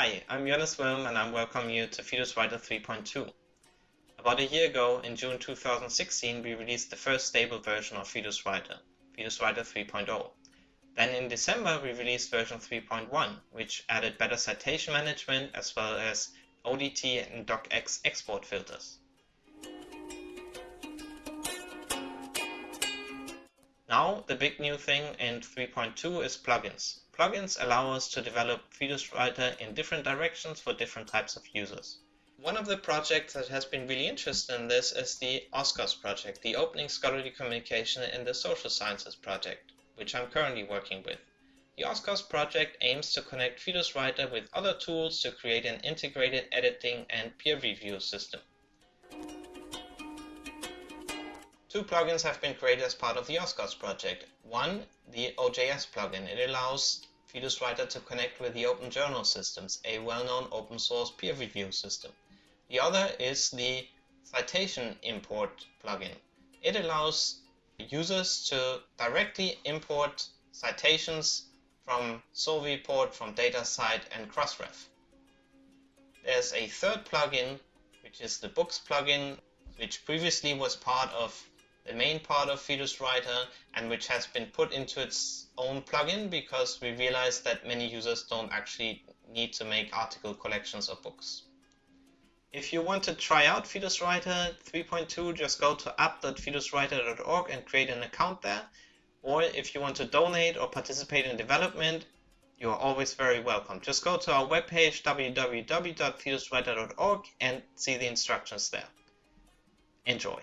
Hi, I'm Johannes Wilm and I welcome you to Fidus Writer 3.2. About a year ago, in June 2016, we released the first stable version of Fidus Writer, Writer 3.0. Then in December, we released version 3.1, which added better citation management as well as ODT and docx export filters. Now, the big new thing in 3.2 is plugins. Plugins allow us to develop Fidus Writer in different directions for different types of users. One of the projects that has been really interested in this is the OSCOSS project, the Opening Scholarly Communication in the Social Sciences project, which I'm currently working with. The OSCOSS project aims to connect Fidus Writer with other tools to create an integrated editing and peer review system. Two plugins have been created as part of the OSCOSS project. One, the OJS plugin. It allows Fidus Writer to connect with the Open Journal Systems, a well-known open source peer review system. The other is the Citation Import plugin. It allows users to directly import citations from Sowiport, from DataCite and Crossref. There's a third plugin, which is the Books plugin, which previously was part of the main part of Fidus Writer and which has been put into its own plugin because we realized that many users don't actually need to make article collections of books. If you want to try out Fidus Writer 3.2, just go to app.fiduswriter.org and create an account there. Or if you want to donate or participate in development, you are always very welcome. Just go to our webpage www.fiduswriter.org and see the instructions there. Enjoy.